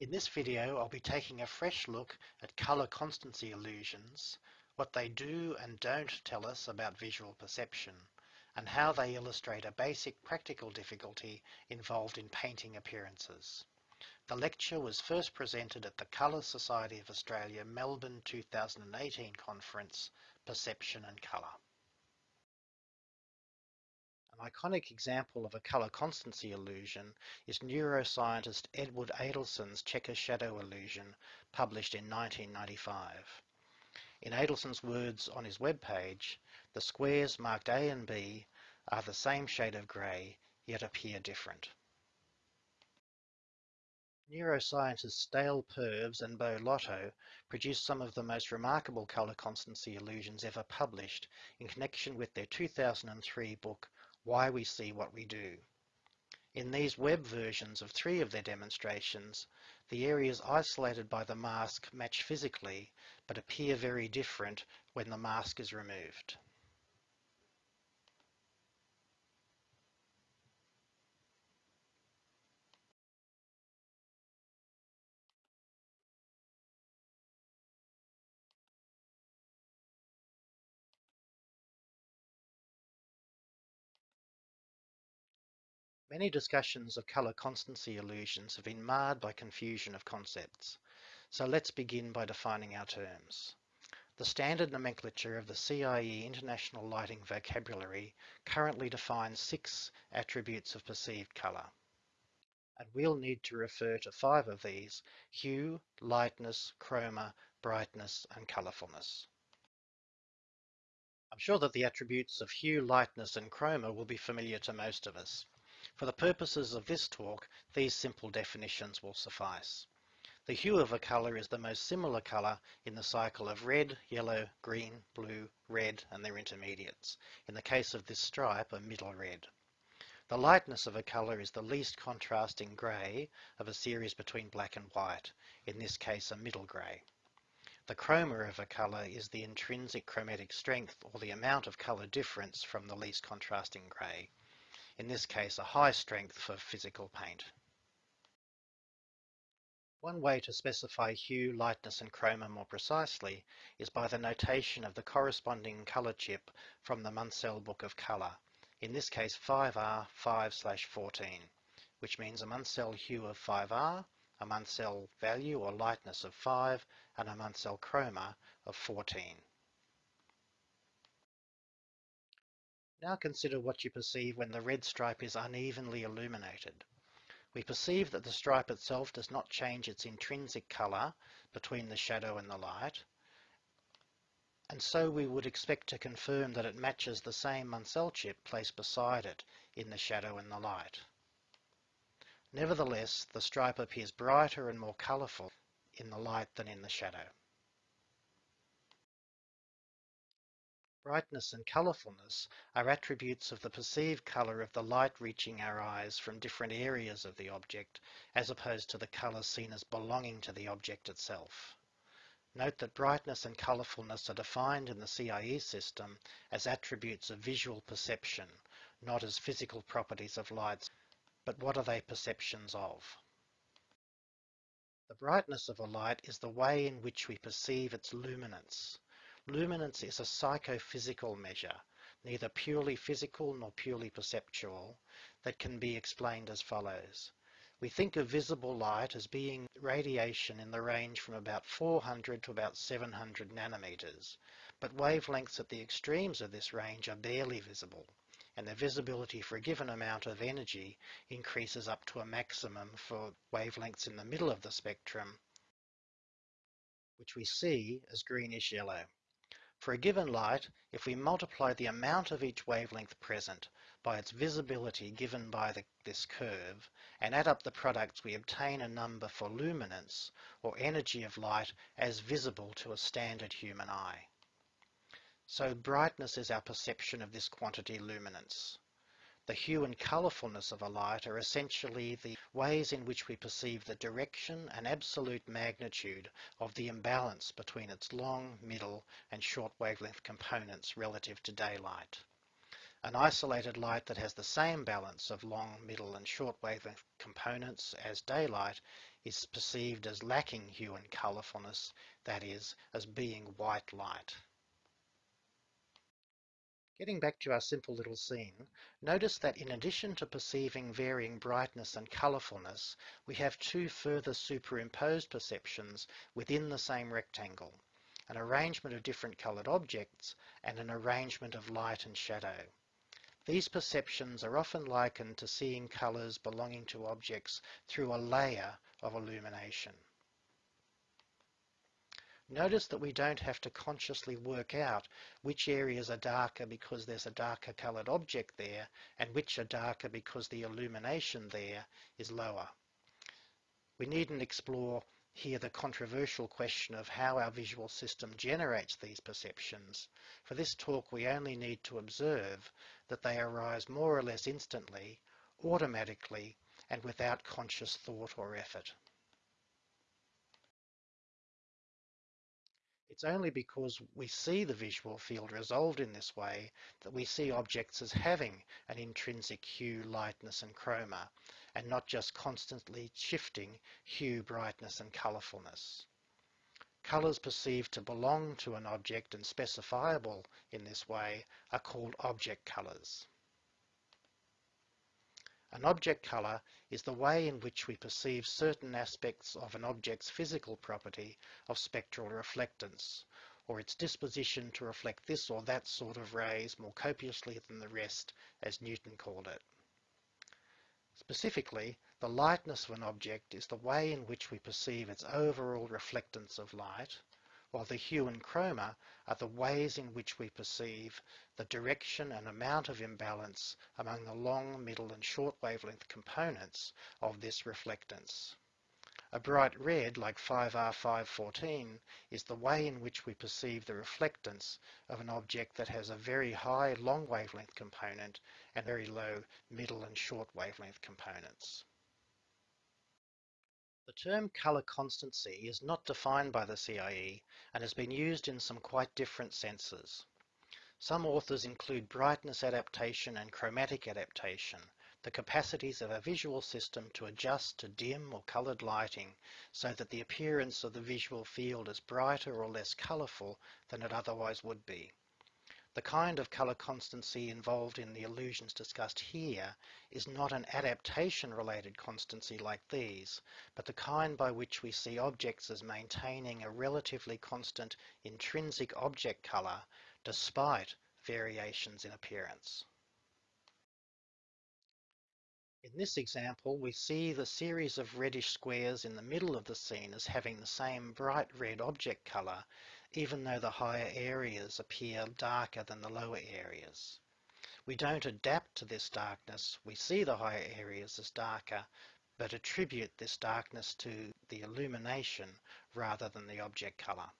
In this video I'll be taking a fresh look at colour constancy illusions, what they do and don't tell us about visual perception, and how they illustrate a basic practical difficulty involved in painting appearances. The lecture was first presented at the Colour Society of Australia Melbourne 2018 conference, Perception and Colour. Iconic example of a color constancy illusion is neuroscientist Edward Adelson's checker shadow illusion published in 1995. In Adelson's words on his webpage, the squares marked A and B are the same shade of grey, yet appear different. Neuroscientists Dale Purves and Beau Lotto produced some of the most remarkable colour constancy illusions ever published in connection with their 2003 book why we see what we do. In these web versions of three of their demonstrations, the areas isolated by the mask match physically, but appear very different when the mask is removed. Many discussions of colour constancy illusions have been marred by confusion of concepts. So let's begin by defining our terms. The standard nomenclature of the CIE International Lighting Vocabulary currently defines six attributes of perceived colour. And we'll need to refer to five of these, hue, lightness, chroma, brightness and colourfulness. I'm sure that the attributes of hue, lightness and chroma will be familiar to most of us. For the purposes of this talk, these simple definitions will suffice. The hue of a colour is the most similar colour in the cycle of red, yellow, green, blue, red and their intermediates. In the case of this stripe, a middle red. The lightness of a colour is the least contrasting grey of a series between black and white, in this case a middle grey. The chroma of a colour is the intrinsic chromatic strength or the amount of colour difference from the least contrasting grey in this case a high strength for physical paint. One way to specify hue, lightness and chroma more precisely is by the notation of the corresponding colour chip from the Munsell Book of Colour, in this case 5R 5-14, which means a Munsell hue of 5R, a Munsell value or lightness of 5, and a Munsell chroma of 14. Now consider what you perceive when the red stripe is unevenly illuminated. We perceive that the stripe itself does not change its intrinsic colour between the shadow and the light, and so we would expect to confirm that it matches the same Munsell chip placed beside it in the shadow and the light. Nevertheless, the stripe appears brighter and more colourful in the light than in the shadow. Brightness and colourfulness are attributes of the perceived colour of the light reaching our eyes from different areas of the object, as opposed to the colour seen as belonging to the object itself. Note that brightness and colourfulness are defined in the CIE system as attributes of visual perception, not as physical properties of lights, but what are they perceptions of? The brightness of a light is the way in which we perceive its luminance. Luminance is a psychophysical measure, neither purely physical nor purely perceptual, that can be explained as follows. We think of visible light as being radiation in the range from about 400 to about 700 nanometers, but wavelengths at the extremes of this range are barely visible, and the visibility for a given amount of energy increases up to a maximum for wavelengths in the middle of the spectrum, which we see as greenish yellow. For a given light, if we multiply the amount of each wavelength present by its visibility given by the, this curve, and add up the products, we obtain a number for luminance, or energy of light, as visible to a standard human eye. So brightness is our perception of this quantity luminance. The hue and colourfulness of a light are essentially the ways in which we perceive the direction and absolute magnitude of the imbalance between its long, middle and short wavelength components relative to daylight. An isolated light that has the same balance of long, middle and short wavelength components as daylight is perceived as lacking hue and colourfulness, that is, as being white light. Getting back to our simple little scene, notice that in addition to perceiving varying brightness and colourfulness, we have two further superimposed perceptions within the same rectangle, an arrangement of different coloured objects and an arrangement of light and shadow. These perceptions are often likened to seeing colours belonging to objects through a layer of illumination. Notice that we don't have to consciously work out which areas are darker because there's a darker coloured object there and which are darker because the illumination there is lower. We needn't explore here the controversial question of how our visual system generates these perceptions. For this talk we only need to observe that they arise more or less instantly, automatically, and without conscious thought or effort. It's only because we see the visual field resolved in this way that we see objects as having an intrinsic hue, lightness and chroma, and not just constantly shifting hue, brightness and colourfulness. Colours perceived to belong to an object and specifiable in this way are called object colours. An object colour is the way in which we perceive certain aspects of an object's physical property of spectral reflectance, or its disposition to reflect this or that sort of rays more copiously than the rest, as Newton called it. Specifically, the lightness of an object is the way in which we perceive its overall reflectance of light, while the hue and chroma are the ways in which we perceive the direction and amount of imbalance among the long, middle and short wavelength components of this reflectance. A bright red, like 5R514, is the way in which we perceive the reflectance of an object that has a very high long wavelength component and very low middle and short wavelength components. The term color constancy is not defined by the CIE and has been used in some quite different senses. Some authors include brightness adaptation and chromatic adaptation, the capacities of a visual system to adjust to dim or colored lighting so that the appearance of the visual field is brighter or less colorful than it otherwise would be. The kind of color constancy involved in the illusions discussed here is not an adaptation-related constancy like these, but the kind by which we see objects as maintaining a relatively constant intrinsic object color despite variations in appearance. In this example, we see the series of reddish squares in the middle of the scene as having the same bright red object color even though the higher areas appear darker than the lower areas. We don't adapt to this darkness, we see the higher areas as darker, but attribute this darkness to the illumination rather than the object color.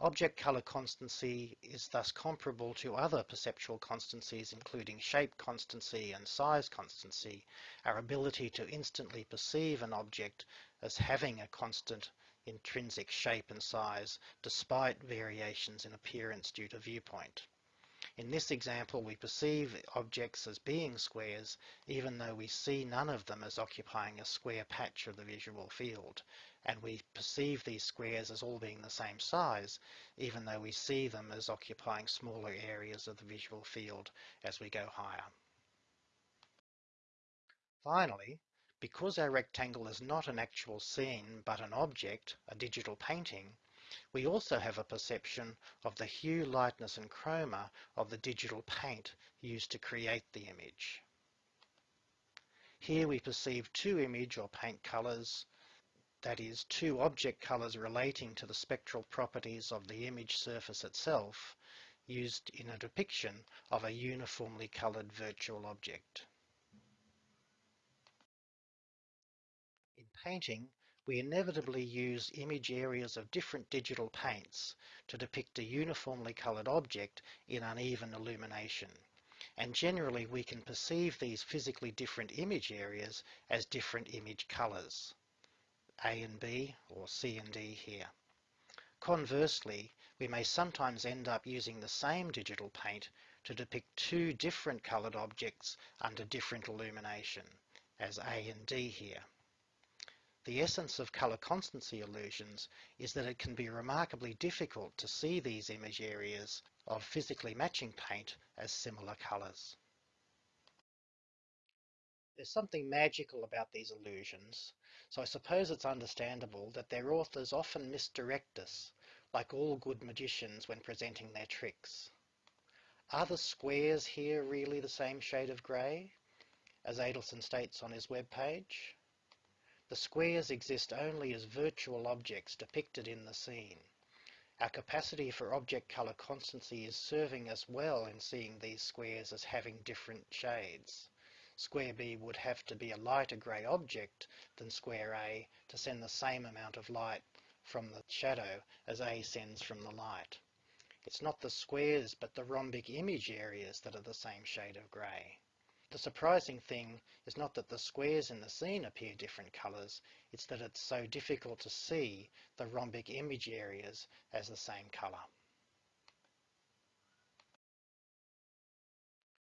Object color constancy is thus comparable to other perceptual constancies including shape constancy and size constancy, our ability to instantly perceive an object as having a constant intrinsic shape and size despite variations in appearance due to viewpoint. In this example we perceive objects as being squares even though we see none of them as occupying a square patch of the visual field and we perceive these squares as all being the same size even though we see them as occupying smaller areas of the visual field as we go higher. Finally, because our rectangle is not an actual scene but an object, a digital painting, we also have a perception of the hue, lightness and chroma of the digital paint used to create the image. Here we perceive two image or paint colors, that is, two object colors relating to the spectral properties of the image surface itself, used in a depiction of a uniformly colored virtual object. In painting, we inevitably use image areas of different digital paints to depict a uniformly coloured object in uneven illumination. And generally we can perceive these physically different image areas as different image colours. A and B, or C and D here. Conversely, we may sometimes end up using the same digital paint to depict two different coloured objects under different illumination, as A and D here. The essence of colour constancy illusions is that it can be remarkably difficult to see these image areas of physically matching paint as similar colours. There's something magical about these illusions, so I suppose it's understandable that their authors often misdirect us, like all good magicians when presenting their tricks. Are the squares here really the same shade of grey, as Adelson states on his webpage? The squares exist only as virtual objects depicted in the scene. Our capacity for object colour constancy is serving us well in seeing these squares as having different shades. Square B would have to be a lighter grey object than square A to send the same amount of light from the shadow as A sends from the light. It's not the squares but the rhombic image areas that are the same shade of grey. The surprising thing is not that the squares in the scene appear different colours, it's that it's so difficult to see the rhombic image areas as the same colour.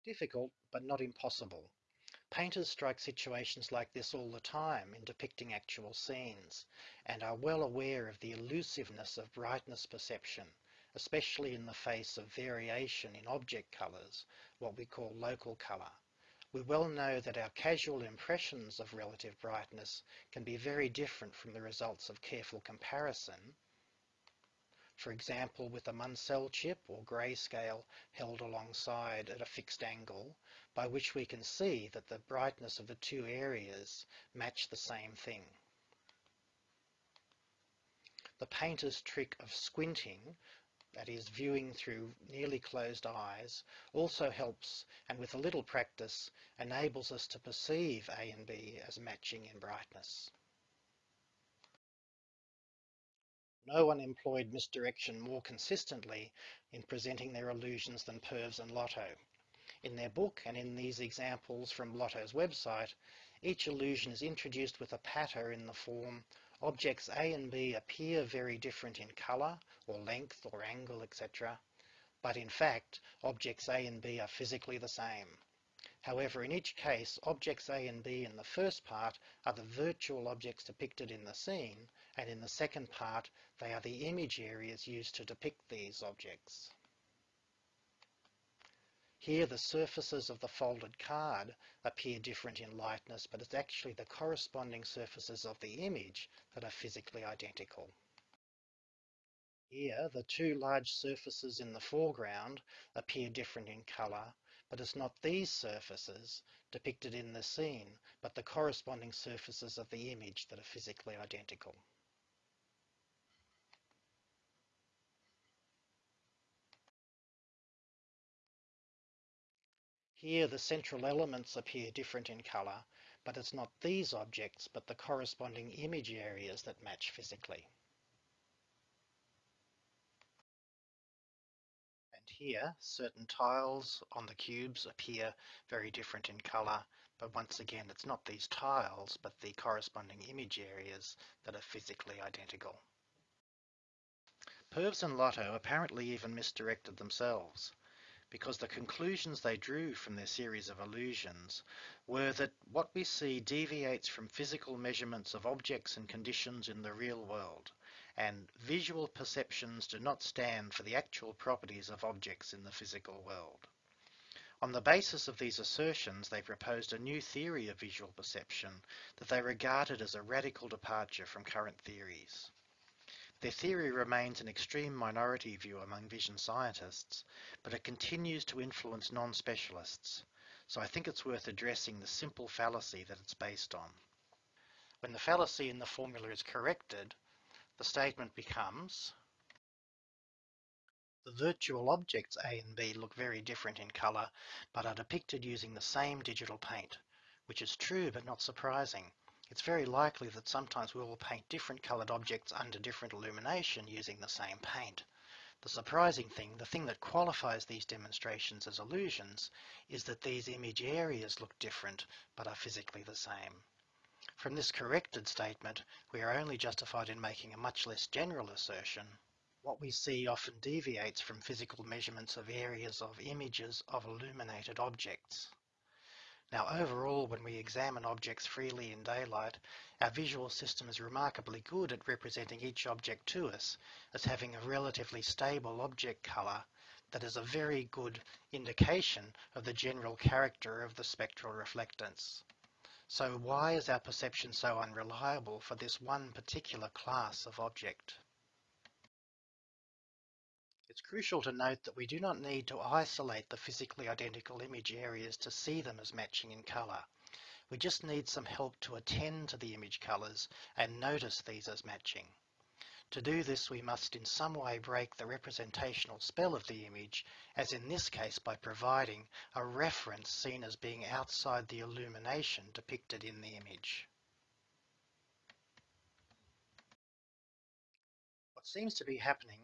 Difficult, but not impossible. Painters strike situations like this all the time in depicting actual scenes, and are well aware of the elusiveness of brightness perception, especially in the face of variation in object colours, what we call local colour. We well know that our casual impressions of relative brightness can be very different from the results of careful comparison, for example with a Munsell chip or grayscale held alongside at a fixed angle, by which we can see that the brightness of the two areas match the same thing. The painter's trick of squinting, that is viewing through nearly closed eyes, also helps and with a little practice enables us to perceive A and B as matching in brightness. No one employed misdirection more consistently in presenting their illusions than Purves and Lotto. In their book and in these examples from Lotto's website, each illusion is introduced with a patter in the form objects A and B appear very different in colour or length or angle etc. But in fact, objects A and B are physically the same. However, in each case, objects A and B in the first part are the virtual objects depicted in the scene, and in the second part, they are the image areas used to depict these objects. Here the surfaces of the folded card appear different in lightness, but it's actually the corresponding surfaces of the image that are physically identical. Here, the two large surfaces in the foreground appear different in colour, but it's not these surfaces depicted in the scene, but the corresponding surfaces of the image that are physically identical. Here the central elements appear different in colour, but it's not these objects, but the corresponding image areas that match physically. And here, certain tiles on the cubes appear very different in colour, but once again it's not these tiles, but the corresponding image areas that are physically identical. Purves and Lotto apparently even misdirected themselves, because the conclusions they drew from their series of illusions were that what we see deviates from physical measurements of objects and conditions in the real world, and visual perceptions do not stand for the actual properties of objects in the physical world. On the basis of these assertions, they proposed a new theory of visual perception that they regarded as a radical departure from current theories. Their theory remains an extreme minority view among vision scientists, but it continues to influence non-specialists, so I think it's worth addressing the simple fallacy that it's based on. When the fallacy in the formula is corrected, the statement becomes the virtual objects A and B look very different in colour, but are depicted using the same digital paint, which is true but not surprising. It's very likely that sometimes we will paint different coloured objects under different illumination using the same paint. The surprising thing, the thing that qualifies these demonstrations as illusions, is that these image areas look different but are physically the same. From this corrected statement, we are only justified in making a much less general assertion. What we see often deviates from physical measurements of areas of images of illuminated objects. Now overall, when we examine objects freely in daylight, our visual system is remarkably good at representing each object to us as having a relatively stable object colour that is a very good indication of the general character of the spectral reflectance. So why is our perception so unreliable for this one particular class of object? It's crucial to note that we do not need to isolate the physically identical image areas to see them as matching in colour. We just need some help to attend to the image colours and notice these as matching. To do this we must in some way break the representational spell of the image, as in this case by providing a reference seen as being outside the illumination depicted in the image. What seems to be happening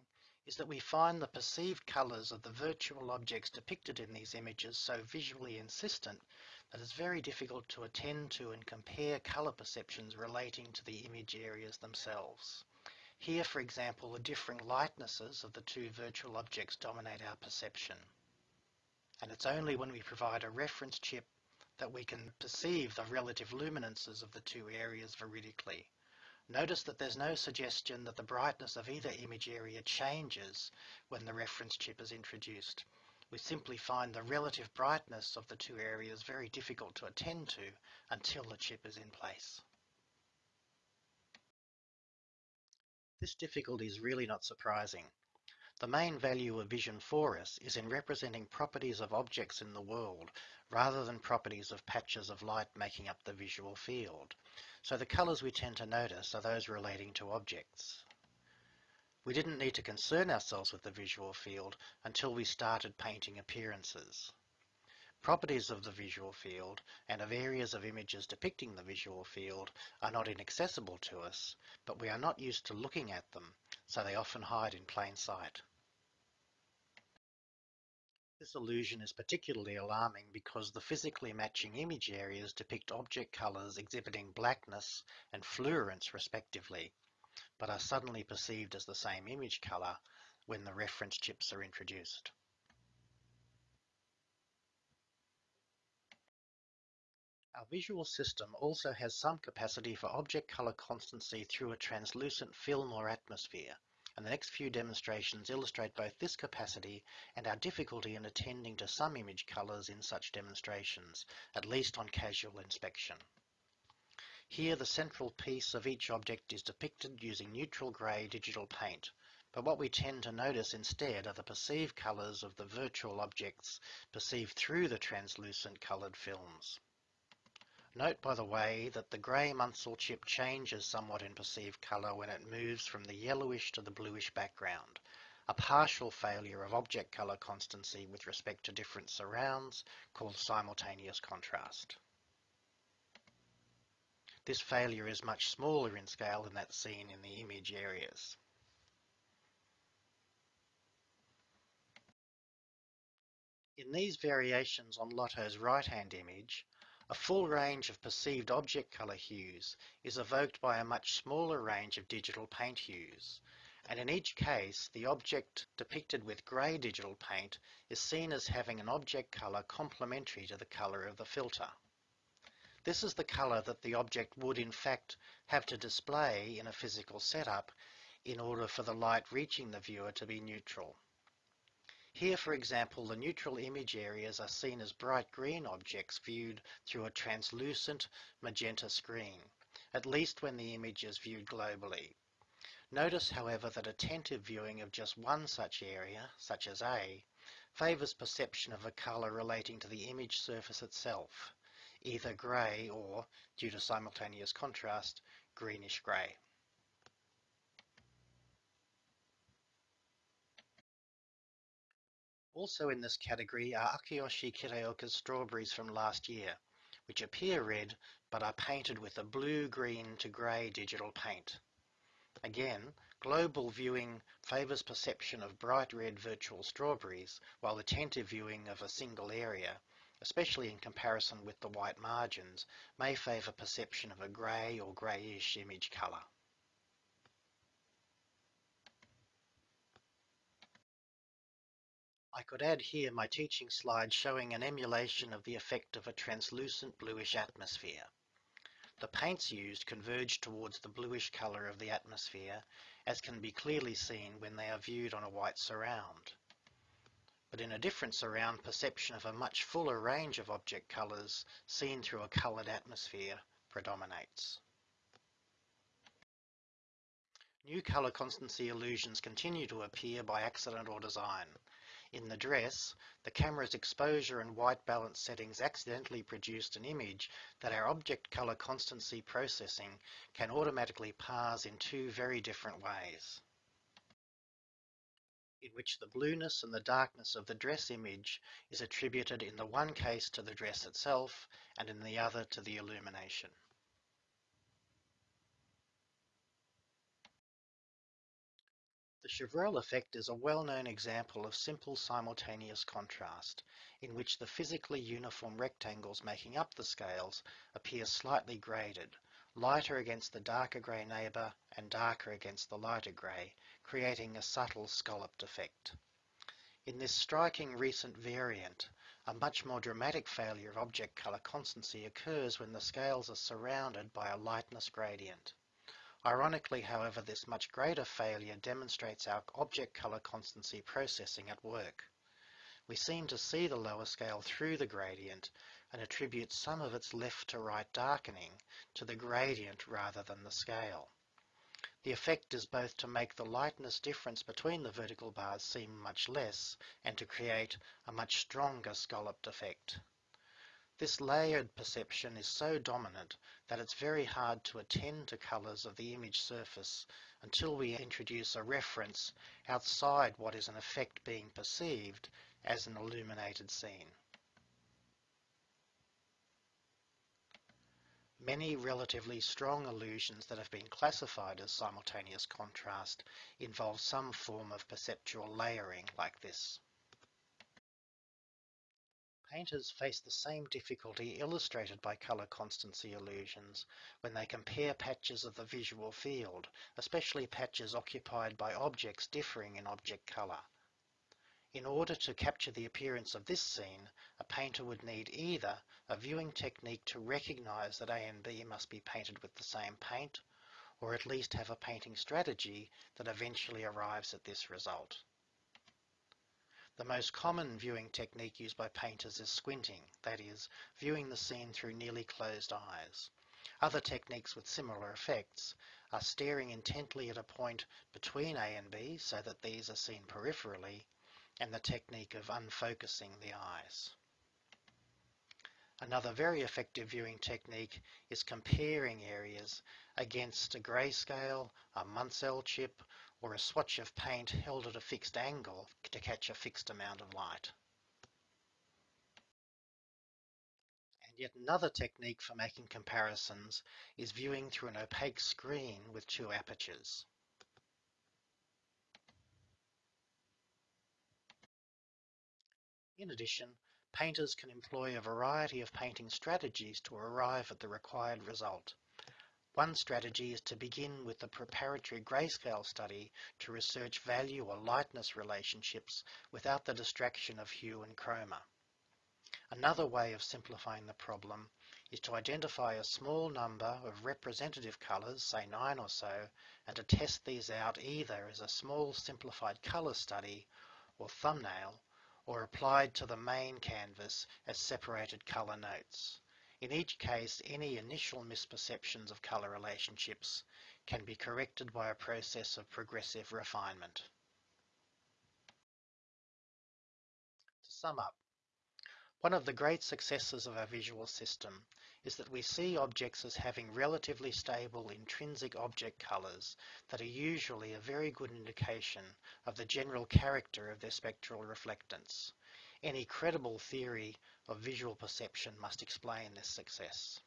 is that we find the perceived colours of the virtual objects depicted in these images so visually insistent that it's very difficult to attend to and compare colour perceptions relating to the image areas themselves. Here, for example, the differing lightnesses of the two virtual objects dominate our perception. And it's only when we provide a reference chip that we can perceive the relative luminances of the two areas veridically. Notice that there's no suggestion that the brightness of either image area changes when the reference chip is introduced. We simply find the relative brightness of the two areas very difficult to attend to until the chip is in place. This difficulty is really not surprising. The main value of vision for us is in representing properties of objects in the world rather than properties of patches of light making up the visual field. So the colours we tend to notice are those relating to objects. We didn't need to concern ourselves with the visual field until we started painting appearances. Properties of the visual field and of areas of images depicting the visual field are not inaccessible to us, but we are not used to looking at them, so they often hide in plain sight. This illusion is particularly alarming because the physically matching image areas depict object colors exhibiting blackness and fluorescence respectively, but are suddenly perceived as the same image color when the reference chips are introduced. Our visual system also has some capacity for object color constancy through a translucent film or atmosphere and the next few demonstrations illustrate both this capacity and our difficulty in attending to some image colors in such demonstrations, at least on casual inspection. Here the central piece of each object is depicted using neutral grey digital paint, but what we tend to notice instead are the perceived colours of the virtual objects perceived through the translucent coloured films. Note, by the way, that the grey Munsell chip changes somewhat in perceived colour when it moves from the yellowish to the bluish background, a partial failure of object colour constancy with respect to different surrounds called simultaneous contrast. This failure is much smaller in scale than that seen in the image areas. In these variations on Lotto's right-hand image, a full range of perceived object color hues is evoked by a much smaller range of digital paint hues, and in each case the object depicted with grey digital paint is seen as having an object color complementary to the color of the filter. This is the color that the object would in fact have to display in a physical setup in order for the light reaching the viewer to be neutral. Here, for example, the neutral image areas are seen as bright green objects viewed through a translucent magenta screen, at least when the image is viewed globally. Notice, however, that attentive viewing of just one such area, such as A, favours perception of a colour relating to the image surface itself, either grey or, due to simultaneous contrast, greenish grey. Also in this category are Akiyoshi Kitaoka's strawberries from last year, which appear red but are painted with a blue-green to grey digital paint. Again, global viewing favours perception of bright red virtual strawberries, while attentive viewing of a single area, especially in comparison with the white margins, may favour perception of a grey or greyish image colour. I could add here my teaching slide showing an emulation of the effect of a translucent bluish atmosphere. The paints used converge towards the bluish colour of the atmosphere, as can be clearly seen when they are viewed on a white surround. But in a different surround, perception of a much fuller range of object colours seen through a coloured atmosphere predominates. New colour constancy illusions continue to appear by accident or design. In the dress, the camera's exposure and white balance settings accidentally produced an image that our object color constancy processing can automatically parse in two very different ways in which the blueness and the darkness of the dress image is attributed in the one case to the dress itself and in the other to the illumination. Chevreul effect is a well-known example of simple simultaneous contrast, in which the physically uniform rectangles making up the scales appear slightly graded, lighter against the darker grey neighbour and darker against the lighter grey, creating a subtle scalloped effect. In this striking recent variant, a much more dramatic failure of object colour constancy occurs when the scales are surrounded by a lightness gradient. Ironically, however, this much greater failure demonstrates our object color constancy processing at work. We seem to see the lower scale through the gradient and attribute some of its left to right darkening to the gradient rather than the scale. The effect is both to make the lightness difference between the vertical bars seem much less and to create a much stronger scalloped effect. This layered perception is so dominant that it's very hard to attend to colours of the image surface until we introduce a reference outside what is in effect being perceived as an illuminated scene. Many relatively strong illusions that have been classified as simultaneous contrast involve some form of perceptual layering like this. Painters face the same difficulty illustrated by color constancy illusions when they compare patches of the visual field, especially patches occupied by objects differing in object color. In order to capture the appearance of this scene, a painter would need either a viewing technique to recognize that A and B must be painted with the same paint, or at least have a painting strategy that eventually arrives at this result. The most common viewing technique used by painters is squinting, that is, viewing the scene through nearly closed eyes. Other techniques with similar effects are staring intently at a point between A and B so that these are seen peripherally, and the technique of unfocusing the eyes. Another very effective viewing technique is comparing areas against a grayscale, a Munsell chip, or a swatch of paint held at a fixed angle to catch a fixed amount of light. And yet another technique for making comparisons is viewing through an opaque screen with two apertures. In addition, painters can employ a variety of painting strategies to arrive at the required result. One strategy is to begin with the preparatory grayscale study to research value or lightness relationships without the distraction of hue and chroma. Another way of simplifying the problem is to identify a small number of representative colors, say nine or so, and to test these out either as a small simplified color study or thumbnail, or applied to the main canvas as separated color notes. In each case, any initial misperceptions of color relationships can be corrected by a process of progressive refinement. To sum up, one of the great successes of our visual system is that we see objects as having relatively stable intrinsic object colors that are usually a very good indication of the general character of their spectral reflectance. Any credible theory of visual perception must explain this success.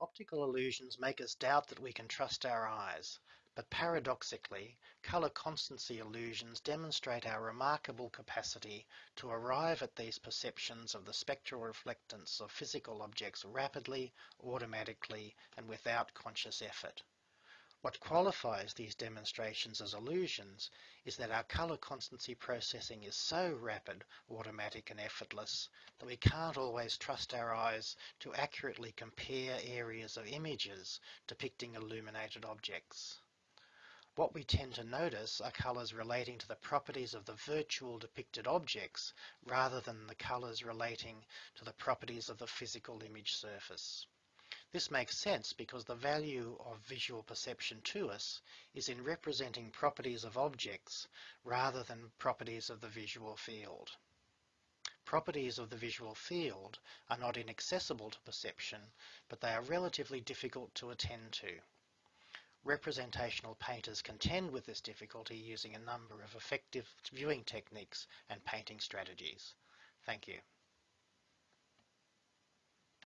Optical illusions make us doubt that we can trust our eyes, but paradoxically, color constancy illusions demonstrate our remarkable capacity to arrive at these perceptions of the spectral reflectance of physical objects rapidly, automatically, and without conscious effort. What qualifies these demonstrations as illusions is that our colour constancy processing is so rapid, automatic and effortless that we can't always trust our eyes to accurately compare areas of images depicting illuminated objects. What we tend to notice are colours relating to the properties of the virtual depicted objects rather than the colours relating to the properties of the physical image surface. This makes sense because the value of visual perception to us is in representing properties of objects rather than properties of the visual field. Properties of the visual field are not inaccessible to perception, but they are relatively difficult to attend to. Representational painters contend with this difficulty using a number of effective viewing techniques and painting strategies. Thank you.